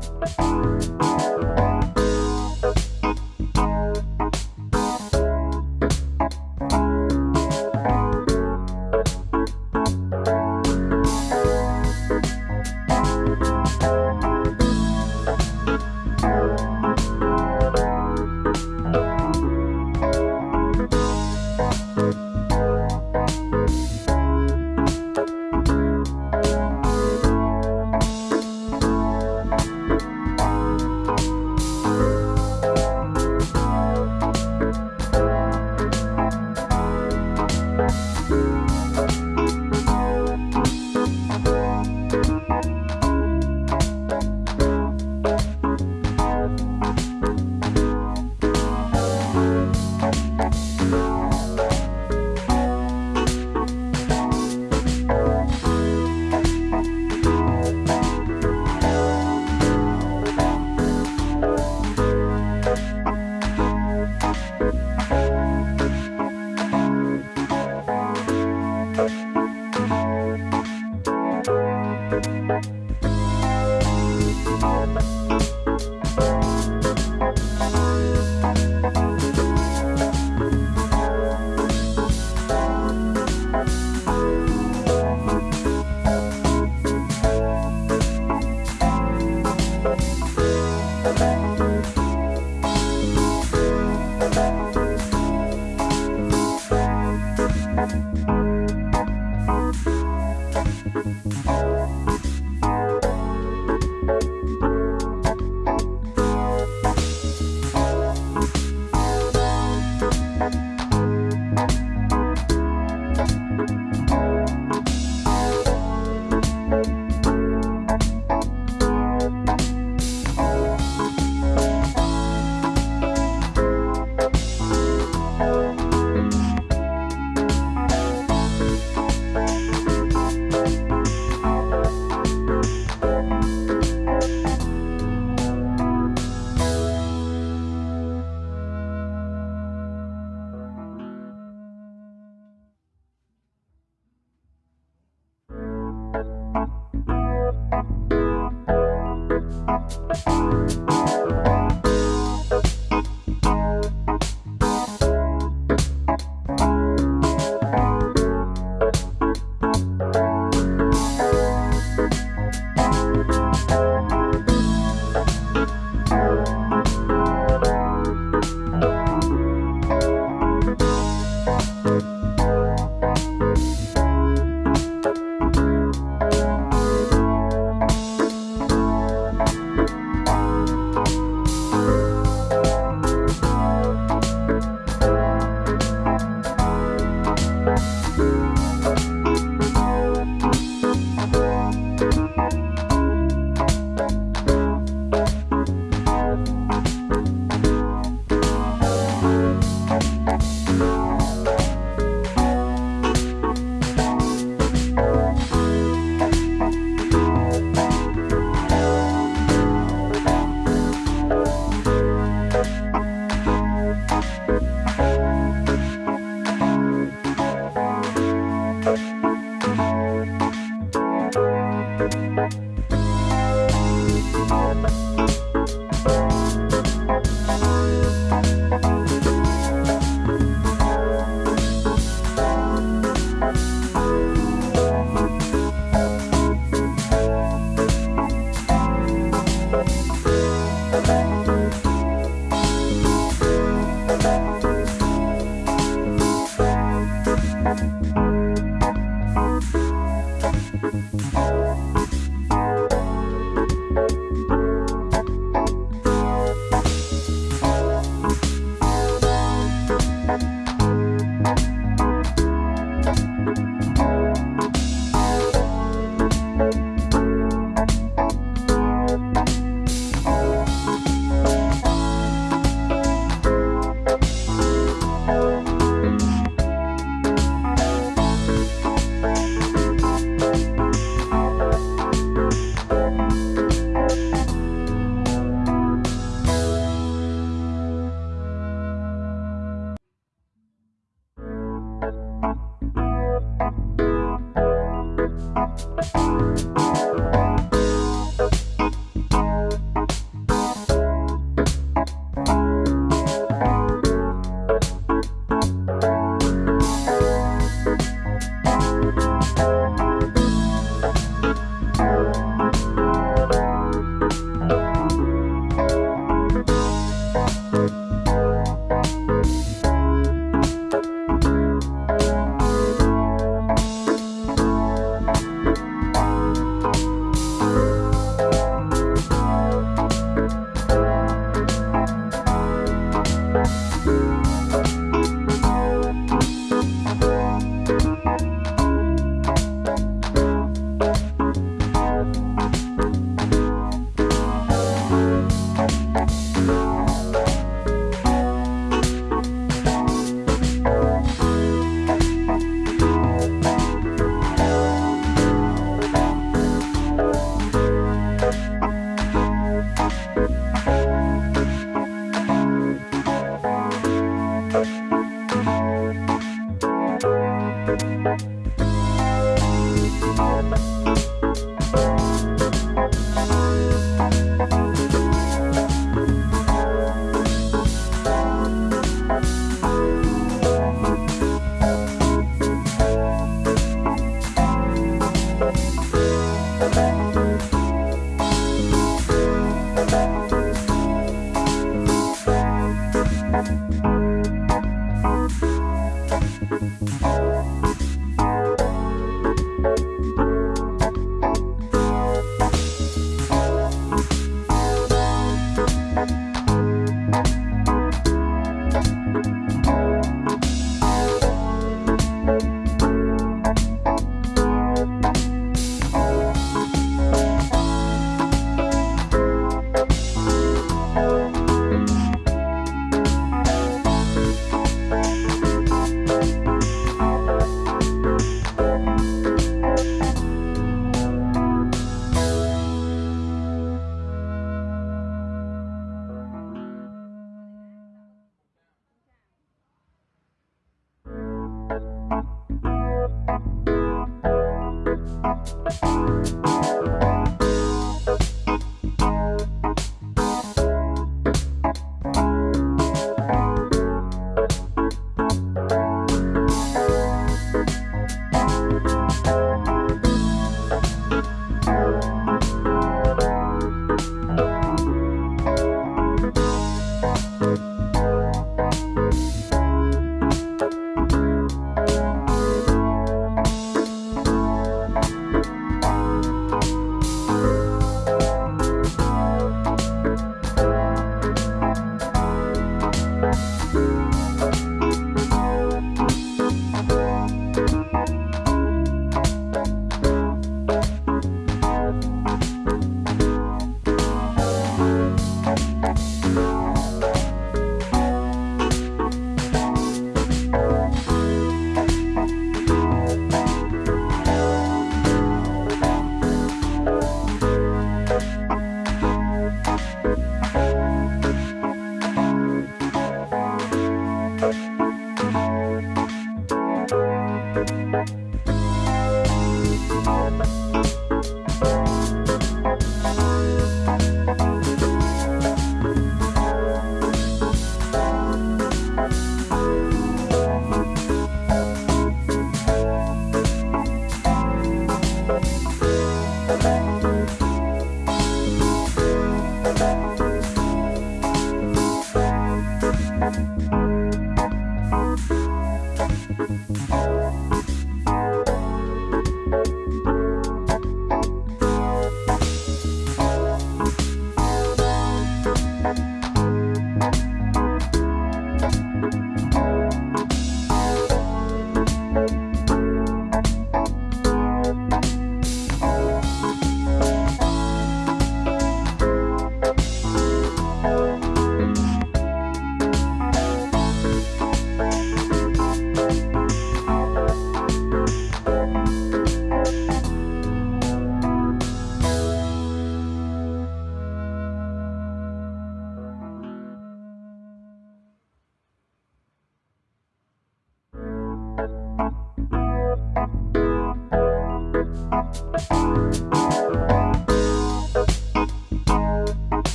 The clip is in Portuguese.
Thank